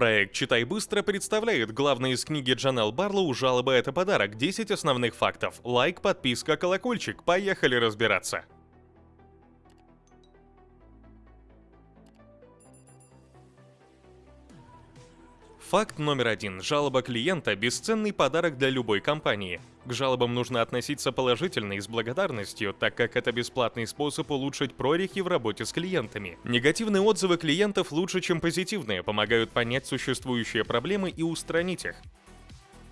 Проект «Читай быстро» представляет главные из книги Джанел Барлоу «Жалоба – это подарок. 10 основных фактов». Лайк, подписка, колокольчик. Поехали разбираться. Факт номер один. Жалоба клиента – бесценный подарок для любой компании. К жалобам нужно относиться положительно и с благодарностью, так как это бесплатный способ улучшить прорехи в работе с клиентами. Негативные отзывы клиентов лучше, чем позитивные, помогают понять существующие проблемы и устранить их.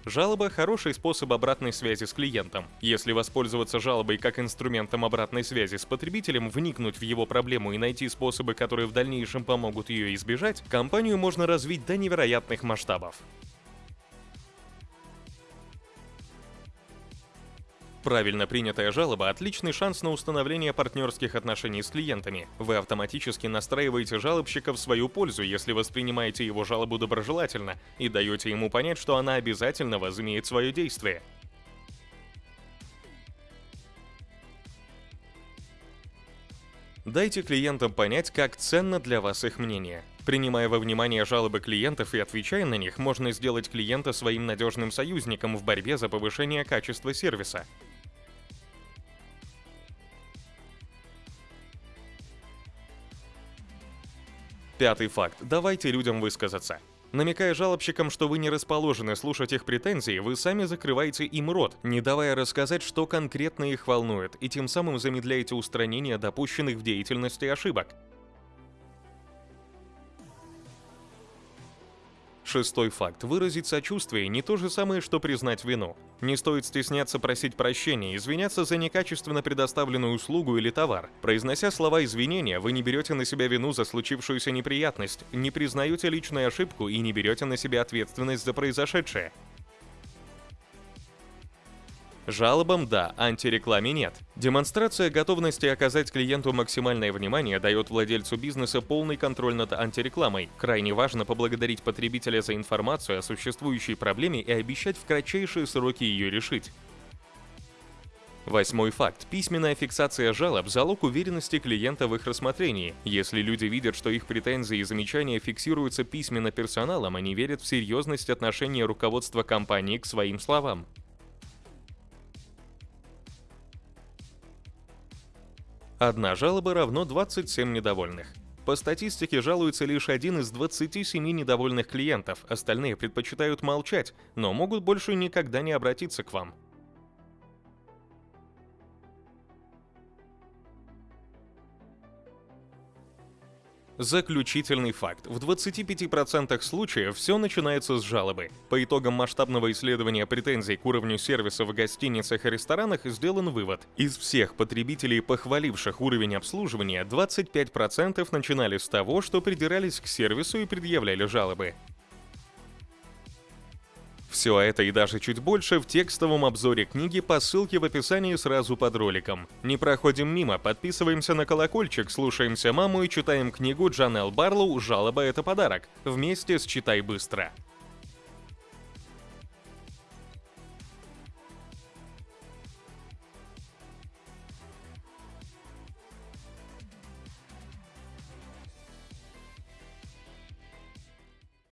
Жалоба – хороший способ обратной связи с клиентом. Если воспользоваться жалобой как инструментом обратной связи с потребителем, вникнуть в его проблему и найти способы, которые в дальнейшем помогут ее избежать, компанию можно развить до невероятных масштабов. Правильно принятая жалоба – отличный шанс на установление партнерских отношений с клиентами. Вы автоматически настраиваете жалобщика в свою пользу, если воспринимаете его жалобу доброжелательно и даете ему понять, что она обязательно возымеет свое действие. Дайте клиентам понять, как ценно для вас их мнение. Принимая во внимание жалобы клиентов и отвечая на них, можно сделать клиента своим надежным союзником в борьбе за повышение качества сервиса. Пятый факт. Давайте людям высказаться. Намекая жалобщикам, что вы не расположены слушать их претензии, вы сами закрываете им рот, не давая рассказать, что конкретно их волнует, и тем самым замедляете устранение допущенных в деятельности ошибок. Шестой факт. Выразить сочувствие не то же самое, что признать вину. Не стоит стесняться просить прощения, извиняться за некачественно предоставленную услугу или товар. Произнося слова извинения, вы не берете на себя вину за случившуюся неприятность, не признаете личную ошибку и не берете на себя ответственность за произошедшее. Жалобам – да, антирекламе – нет. Демонстрация готовности оказать клиенту максимальное внимание дает владельцу бизнеса полный контроль над антирекламой. Крайне важно поблагодарить потребителя за информацию о существующей проблеме и обещать в кратчайшие сроки ее решить. Восьмой факт. Письменная фиксация жалоб – залог уверенности клиента в их рассмотрении. Если люди видят, что их претензии и замечания фиксируются письменно персоналом, они верят в серьезность отношения руководства компании к своим словам. Одна жалоба равно 27 недовольных. По статистике жалуется лишь один из 27 недовольных клиентов, остальные предпочитают молчать, но могут больше никогда не обратиться к вам. Заключительный факт. В 25% случаев все начинается с жалобы. По итогам масштабного исследования претензий к уровню сервиса в гостиницах и ресторанах сделан вывод. Из всех потребителей, похваливших уровень обслуживания, 25% начинали с того, что придирались к сервису и предъявляли жалобы. Все это и даже чуть больше в текстовом обзоре книги по ссылке в описании сразу под роликом. Не проходим мимо, подписываемся на колокольчик, слушаемся маму и читаем книгу Джанел Барлоу «Жалоба – это подарок» вместе с «Читай быстро».